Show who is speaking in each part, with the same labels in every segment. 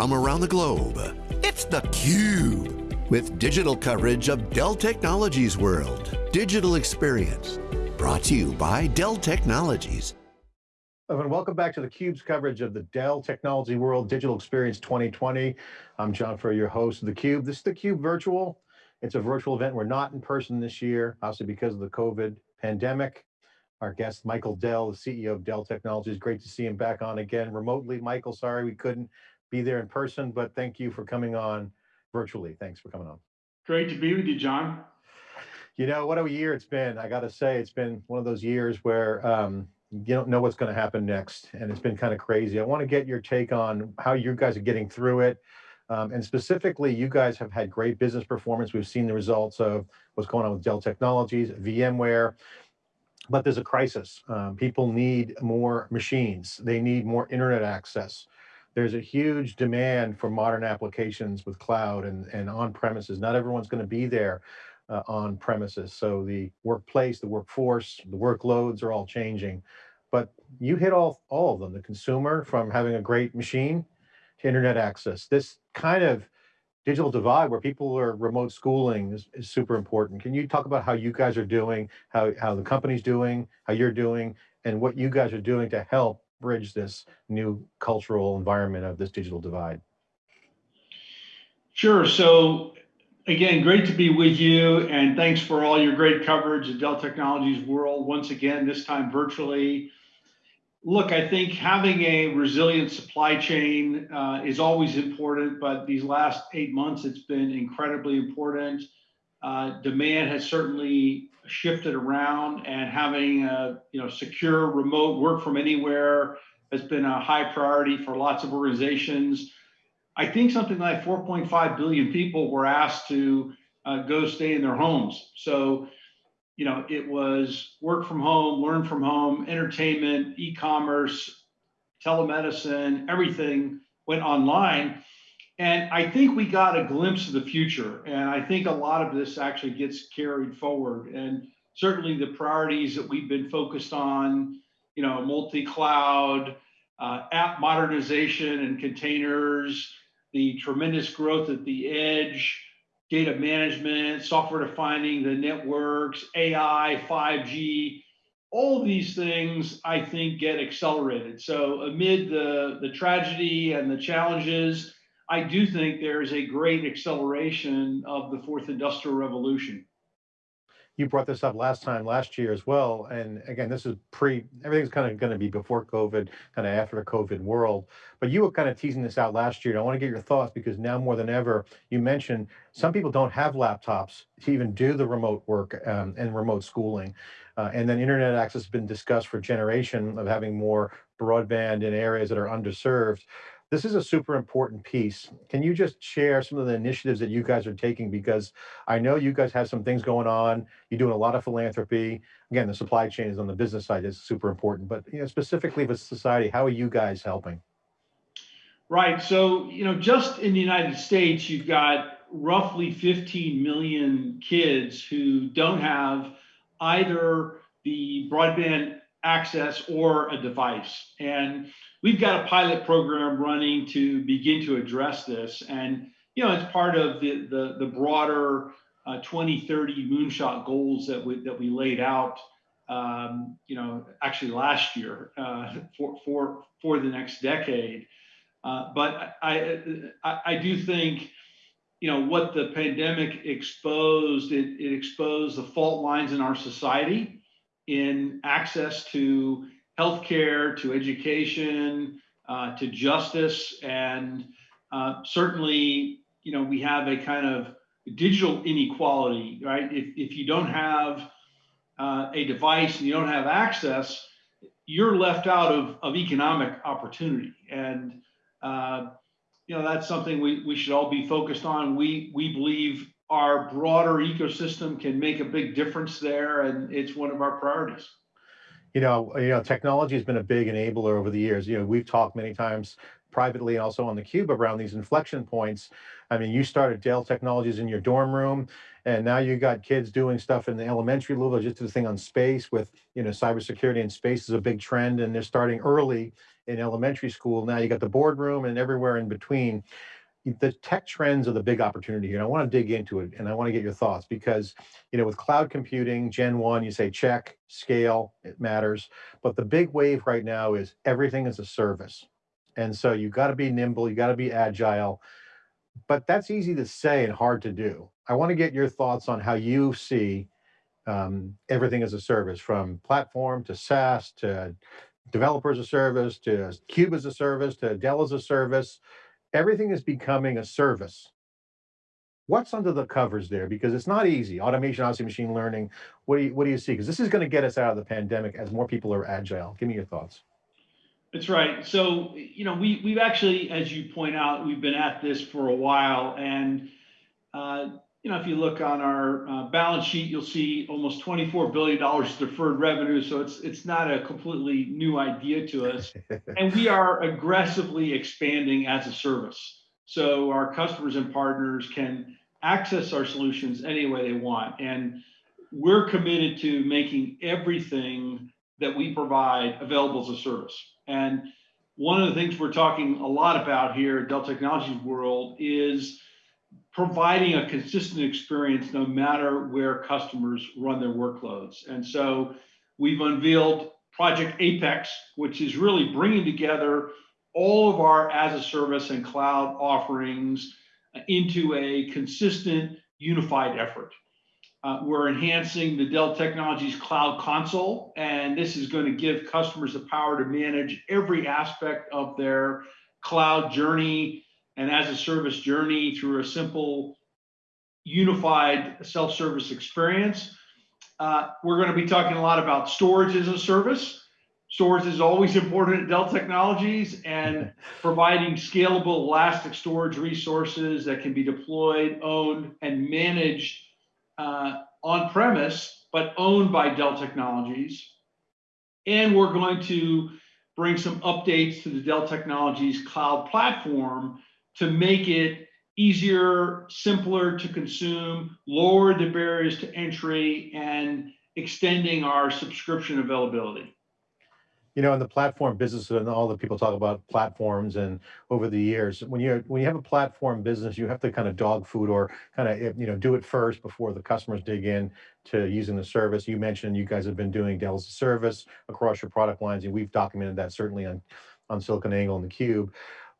Speaker 1: from around the globe. It's theCUBE, with digital coverage of Dell Technologies World. Digital Experience, brought to you by Dell Technologies.
Speaker 2: And welcome back to theCUBE's coverage of the Dell Technology World Digital Experience 2020. I'm John Furrier, your host of theCUBE. This is theCUBE virtual. It's a virtual event. We're not in person this year, obviously because of the COVID pandemic. Our guest, Michael Dell, the CEO of Dell Technologies. Great to see him back on again remotely. Michael, sorry we couldn't be there in person, but thank you for coming on virtually. Thanks for coming on.
Speaker 3: Great to be with you, John.
Speaker 2: You know, what a year it's been. I got to say, it's been one of those years where um, you don't know what's going to happen next. And it's been kind of crazy. I want to get your take on how you guys are getting through it. Um, and specifically, you guys have had great business performance. We've seen the results of what's going on with Dell Technologies, VMware, but there's a crisis. Um, people need more machines. They need more internet access. There's a huge demand for modern applications with cloud and, and on premises. Not everyone's going to be there uh, on premises. So the workplace, the workforce, the workloads are all changing. But you hit all, all of them, the consumer from having a great machine to internet access. This kind of digital divide where people are remote schooling is, is super important. Can you talk about how you guys are doing, how, how the company's doing, how you're doing, and what you guys are doing to help bridge this new cultural environment of this digital divide?
Speaker 3: Sure. So again, great to be with you and thanks for all your great coverage of Dell Technologies World once again, this time virtually. Look, I think having a resilient supply chain uh, is always important, but these last eight months, it's been incredibly important. Uh, demand has certainly shifted around and having a you know secure remote work from anywhere has been a high priority for lots of organizations. I think something like 4.5 billion people were asked to uh, go stay in their homes. So, you know, it was work from home, learn from home, entertainment, e-commerce, telemedicine, everything went online. And I think we got a glimpse of the future. And I think a lot of this actually gets carried forward. And certainly the priorities that we've been focused on, you know, multi-cloud, uh, app modernization and containers, the tremendous growth at the edge, data management, software defining the networks, AI, 5G, all these things I think get accelerated. So amid the, the tragedy and the challenges, I do think there is a great acceleration of the fourth industrial revolution.
Speaker 2: You brought this up last time, last year as well. And again, this is pre, everything's kind of going to be before COVID, kind of after the COVID world. But you were kind of teasing this out last year. And I want to get your thoughts because now more than ever, you mentioned some people don't have laptops to even do the remote work um, and remote schooling. Uh, and then internet access has been discussed for generation of having more broadband in areas that are underserved. This is a super important piece. Can you just share some of the initiatives that you guys are taking? Because I know you guys have some things going on. You're doing a lot of philanthropy. Again, the supply chain is on the business side is super important, but you know, specifically for society, how are you guys helping?
Speaker 3: Right. So, you know, just in the United States, you've got roughly 15 million kids who don't have either the broadband access or a device. And we've got a pilot program running to begin to address this. And, you know, it's part of the, the, the broader uh, 2030 moonshot goals that we, that we laid out, um, you know, actually last year uh, for, for, for the next decade. Uh, but I, I, I do think, you know, what the pandemic exposed, it, it exposed the fault lines in our society in access to healthcare, to education, uh, to justice, and uh, certainly, you know, we have a kind of digital inequality, right? If, if you don't have uh, a device and you don't have access, you're left out of, of economic opportunity. And, uh, you know, that's something we, we should all be focused on. We, we believe our broader ecosystem can make a big difference there, and it's one of our priorities.
Speaker 2: You know, you know, technology has been a big enabler over the years. You know, we've talked many times privately also on the cube around these inflection points. I mean, you started Dell Technologies in your dorm room, and now you got kids doing stuff in the elementary level. Just did the thing on space with, you know, cybersecurity and space is a big trend, and they're starting early in elementary school. Now you got the boardroom and everywhere in between. The tech trends are the big opportunity here. And I want to dig into it and I want to get your thoughts because, you know, with cloud computing, Gen 1, you say check, scale, it matters. But the big wave right now is everything is a service. And so you got to be nimble, you got to be agile. But that's easy to say and hard to do. I want to get your thoughts on how you see um, everything as a service from platform to SaaS to developer as a service to Cube as a service to Dell as a service. Everything is becoming a service. What's under the covers there? Because it's not easy. Automation, obviously machine learning. What do you, what do you see? Because this is going to get us out of the pandemic as more people are agile. Give me your thoughts.
Speaker 3: That's right. So, you know, we, we've actually, as you point out, we've been at this for a while. And, uh, you know, if you look on our uh, balance sheet, you'll see almost $24 billion deferred revenue. So it's it's not a completely new idea to us. and we are aggressively expanding as a service. So our customers and partners can access our solutions any way they want. And we're committed to making everything that we provide available as a service. And one of the things we're talking a lot about here at Dell Technologies World is providing a consistent experience no matter where customers run their workloads. And so we've unveiled Project Apex, which is really bringing together all of our as a service and cloud offerings into a consistent unified effort. Uh, we're enhancing the Dell Technologies Cloud Console, and this is going to give customers the power to manage every aspect of their cloud journey and as a service journey through a simple, unified self-service experience. Uh, we're going to be talking a lot about storage as a service. Storage is always important at Dell Technologies and providing scalable elastic storage resources that can be deployed, owned, and managed uh, on premise, but owned by Dell Technologies. And we're going to bring some updates to the Dell Technologies cloud platform to make it easier, simpler to consume, lower the barriers to entry, and extending our subscription availability.
Speaker 2: You know, in the platform business and all the people talk about platforms and over the years, when you when you have a platform business, you have to kind of dog food or kind of you know do it first before the customers dig in to using the service. You mentioned you guys have been doing Dell's service across your product lines, and we've documented that certainly on on SiliconANGLE and the Cube.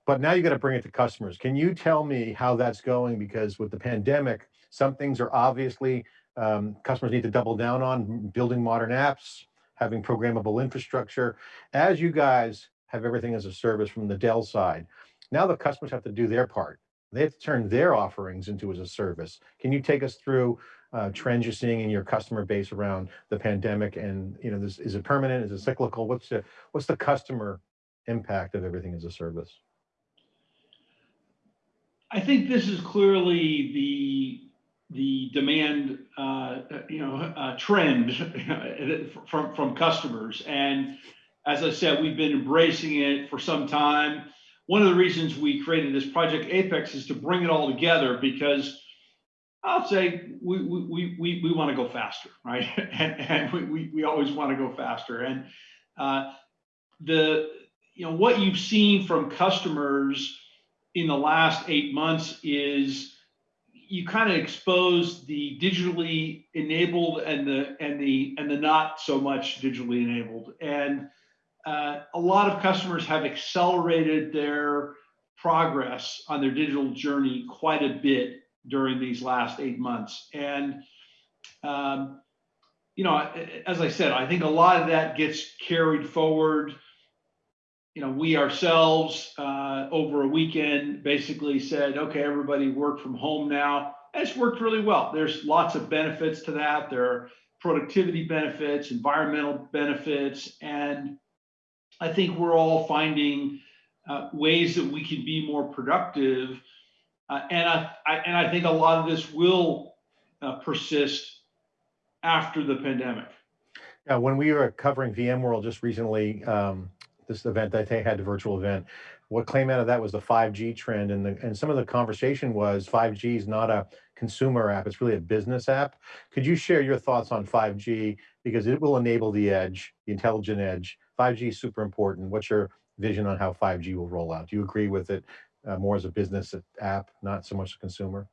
Speaker 2: But now you got to bring it to customers. Can you tell me how that's going? Because with the pandemic, some things are obviously um, customers need to double down on building modern apps, having programmable infrastructure. As you guys have everything as a service from the Dell side, now the customers have to do their part. They have to turn their offerings into as a service. Can you take us through uh, trends you're seeing in your customer base around the pandemic? And you know, this, is it permanent? Is it cyclical? What's the what's the customer impact of everything as a service?
Speaker 3: I think this is clearly the the demand, uh, you know, uh, trend from from customers. And as I said, we've been embracing it for some time. One of the reasons we created this project Apex is to bring it all together because I'll say we we we we want to go faster, right? and and we, we we always want to go faster. And uh, the you know what you've seen from customers in the last eight months is you kind of expose the digitally enabled and the and the and the not so much digitally enabled. And uh, a lot of customers have accelerated their progress on their digital journey quite a bit during these last eight months. And um, you know as i said i think a lot of that gets carried forward you know, we ourselves uh, over a weekend basically said, okay, everybody work from home now. And it's worked really well. There's lots of benefits to that. There are productivity benefits, environmental benefits, and I think we're all finding uh, ways that we can be more productive. Uh, and I, I, and I think a lot of this will uh, persist after the pandemic.
Speaker 2: Yeah, when we were covering VMworld just recently, um, this event that they had, the virtual event. What came out of that was the 5G trend and the, and some of the conversation was 5G is not a consumer app, it's really a business app. Could you share your thoughts on 5G? Because it will enable the edge, the intelligent edge. 5G is super important. What's your vision on how 5G will roll out? Do you agree with it uh, more as a business app, not so much a consumer?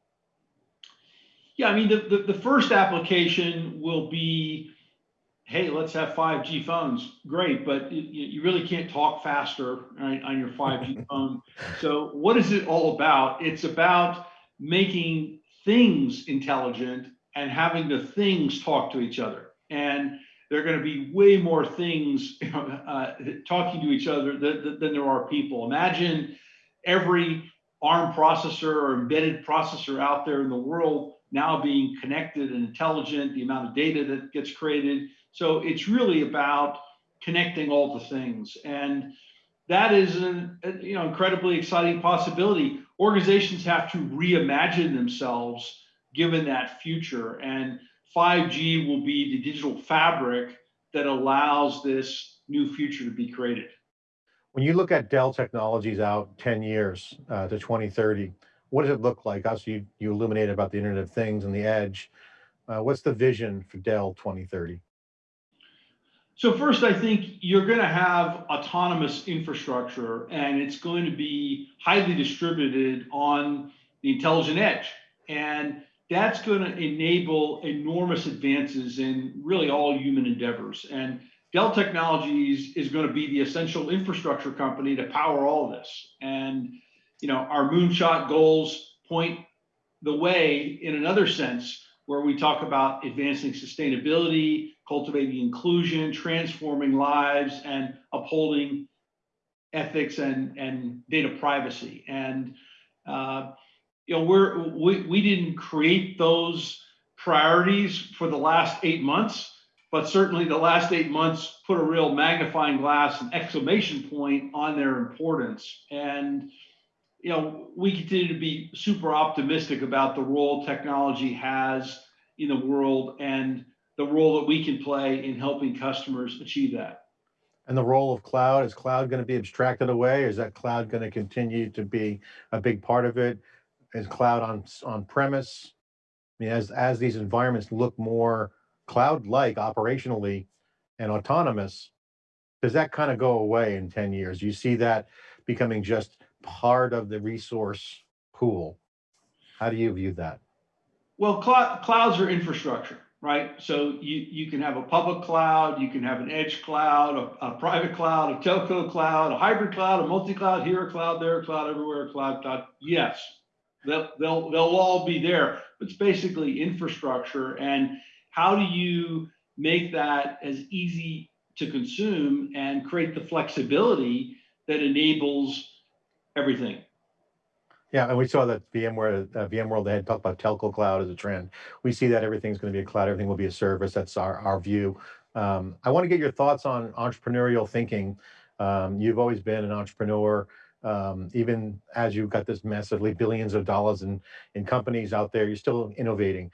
Speaker 3: Yeah, I mean, the, the, the first application will be hey, let's have 5G phones. Great, but you, you really can't talk faster right, on your 5G phone. So, what is it all about? It's about making things intelligent and having the things talk to each other. And there are going to be way more things uh, talking to each other than, than there are people. Imagine every ARM processor or embedded processor out there in the world now being connected and intelligent, the amount of data that gets created. So it's really about connecting all the things. And that is an you know incredibly exciting possibility. Organizations have to reimagine themselves given that future. And 5G will be the digital fabric that allows this new future to be created.
Speaker 2: When you look at Dell Technologies out 10 years uh, to 2030, what does it look like? Also, you, you illuminated about the Internet of Things and the edge. Uh, what's the vision for Dell 2030?
Speaker 3: So first, I think you're going to have autonomous infrastructure, and it's going to be highly distributed on the intelligent edge, and that's going to enable enormous advances in really all human endeavors. And Dell Technologies is going to be the essential infrastructure company to power all this. And you know, our moonshot goals point the way in another sense, where we talk about advancing sustainability, cultivating inclusion, transforming lives, and upholding ethics and, and data privacy. And uh, you know, we're we, we didn't create those priorities for the last eight months, but certainly the last eight months put a real magnifying glass and exclamation point on their importance. And you know, we continue to be super optimistic about the role technology has in the world and the role that we can play in helping customers achieve that.
Speaker 2: And the role of cloud, is cloud going to be abstracted away? Is that cloud going to continue to be a big part of it? Is cloud on, on premise? I mean, as, as these environments look more cloud-like operationally and autonomous, does that kind of go away in 10 years? You see that becoming just part of the resource pool. How do you view that?
Speaker 3: Well, cl- clouds are infrastructure, right? So you, you can have a public cloud, you can have an edge cloud, a, a private cloud, a telco cloud, a hybrid cloud, a multi-cloud, here a cloud, there a cloud, everywhere a cloud, cloud. Yes, they'll, they'll, they'll all be there. It's basically infrastructure. And how do you make that as easy to consume and create the flexibility that enables everything.
Speaker 2: Yeah, and we saw that VMware, uh, VMworld, they had talked about telco cloud as a trend. We see that everything's going to be a cloud, everything will be a service. That's our, our view. Um, I want to get your thoughts on entrepreneurial thinking. Um, you've always been an entrepreneur, um, even as you've got this massively billions of dollars in, in companies out there, you're still innovating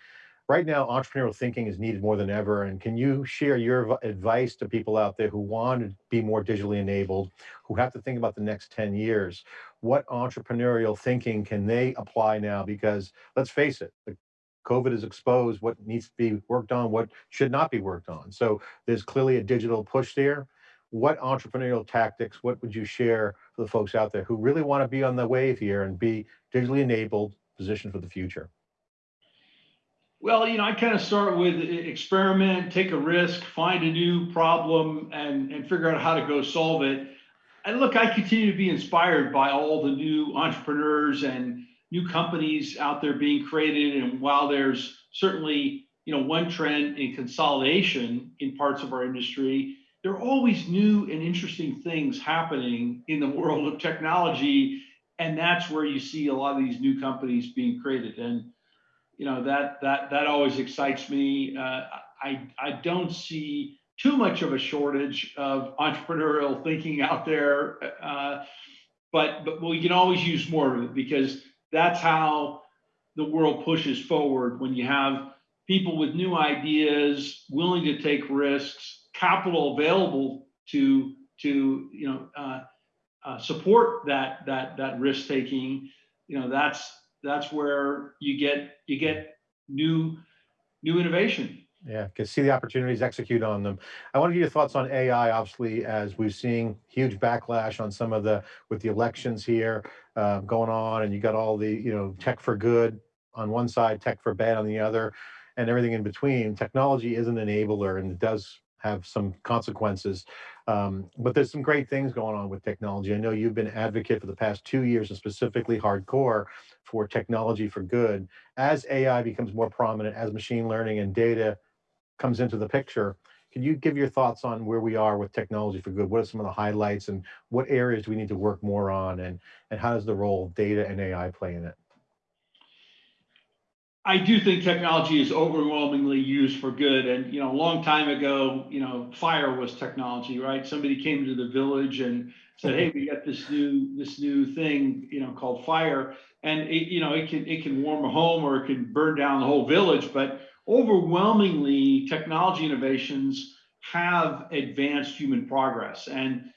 Speaker 2: right now entrepreneurial thinking is needed more than ever and can you share your advice to people out there who want to be more digitally enabled who have to think about the next 10 years? What entrepreneurial thinking can they apply now? Because let's face it the covid has exposed what needs to be worked on what should not be worked on. So there's clearly a digital push there. What entrepreneurial tactics what would you share for the folks out there who really want to be on the wave here and be digitally enabled positioned for the future
Speaker 3: well, you know, I kind of start with experiment, take a risk, find a new problem, and, and figure out how to go solve it. And look, I continue to be inspired by all the new entrepreneurs and new companies out there being created. And while there's certainly, you know, one trend in consolidation in parts of our industry, there are always new and interesting things happening in the world of technology. And that's where you see a lot of these new companies being created. And you know that that that always excites me. Uh, I I don't see too much of a shortage of entrepreneurial thinking out there, uh, but but we can always use more of it because that's how the world pushes forward. When you have people with new ideas, willing to take risks, capital available to to you know uh, uh, support that that that risk taking, you know that's that's where you get you get new new innovation
Speaker 2: Yeah, can see the opportunities, execute on them. I want to get your thoughts on AI, obviously, as we've seen huge backlash on some of the, with the elections here uh, going on, and you got all the, you know, tech for good on one side, tech for bad on the other, and everything in between. Technology is an enabler and it does have some consequences. Um, but there's some great things going on with technology. I know you've been advocate for the past two years and specifically hardcore for technology for good. As AI becomes more prominent, as machine learning and data comes into the picture, can you give your thoughts on where we are with technology for good? What are some of the highlights and what areas do we need to work more on and, and how does the role of data and AI play in it?
Speaker 3: I do think technology is overwhelmingly used for good. And, you know, a long time ago, you know, fire was technology, right? Somebody came to the village and said, Hey, we got this new, this new thing, you know, called fire. And it, you know, it can, it can warm a home or it can burn down the whole village. But overwhelmingly technology innovations have advanced human progress. And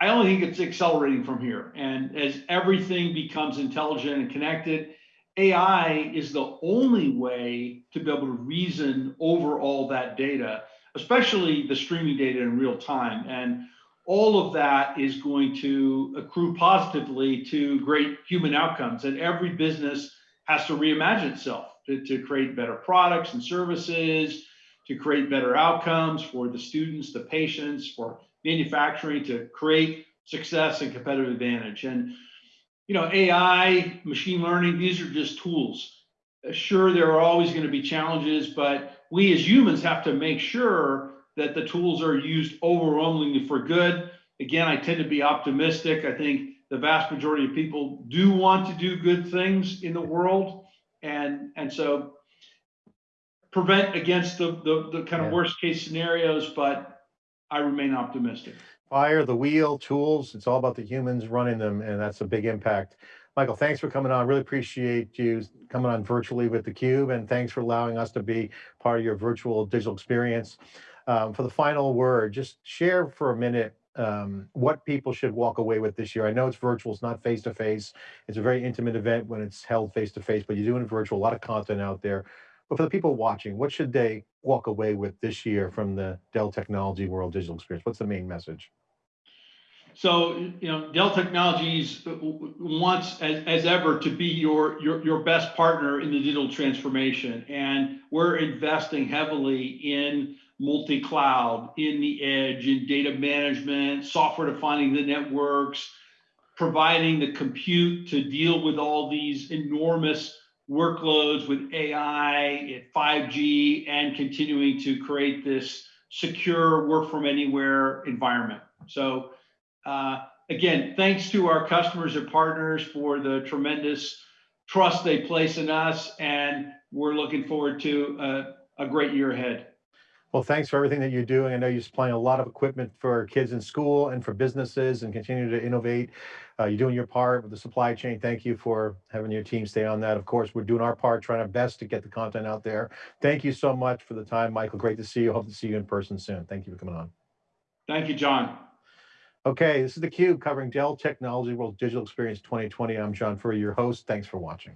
Speaker 3: I only think it's accelerating from here. And as everything becomes intelligent and connected, AI is the only way to be able to reason over all that data, especially the streaming data in real time. And all of that is going to accrue positively to great human outcomes. And every business has to reimagine itself to, to create better products and services, to create better outcomes for the students, the patients, for manufacturing, to create success and competitive advantage. And you know, AI, machine learning, these are just tools. Uh, sure, there are always going to be challenges, but we as humans have to make sure that the tools are used overwhelmingly for good. Again, I tend to be optimistic. I think the vast majority of people do want to do good things in the world. And, and so prevent against the, the, the kind of yeah. worst case scenarios, but I remain optimistic
Speaker 2: fire, the wheel, tools, it's all about the humans running them, and that's a big impact. Michael, thanks for coming on. Really appreciate you coming on virtually with theCUBE, and thanks for allowing us to be part of your virtual digital experience. Um, for the final word, just share for a minute um, what people should walk away with this year. I know it's virtual, it's not face-to-face. -face. It's a very intimate event when it's held face-to-face, -face, but you're doing virtual, a lot of content out there. But for the people watching, what should they walk away with this year from the Dell Technology World Digital Experience? What's the main message?
Speaker 3: So, you know, Dell Technologies wants, as, as ever, to be your, your, your best partner in the digital transformation. And we're investing heavily in multi-cloud, in the edge, in data management, software defining the networks, providing the compute to deal with all these enormous workloads with AI, 5G, and continuing to create this secure work from anywhere environment. So uh, again, thanks to our customers and partners for the tremendous trust they place in us, and we're looking forward to a, a great year ahead.
Speaker 2: Well, thanks for everything that you're doing. I know you're supplying a lot of equipment for kids in school and for businesses and continue to innovate. Uh, you're doing your part with the supply chain. Thank you for having your team stay on that. Of course, we're doing our part, trying our best to get the content out there. Thank you so much for the time, Michael. Great to see you. Hope to see you in person soon. Thank you for coming on.
Speaker 3: Thank you, John.
Speaker 2: Okay, this is theCUBE covering Dell Technology World Digital Experience 2020. I'm John Furrier, your host. Thanks for watching.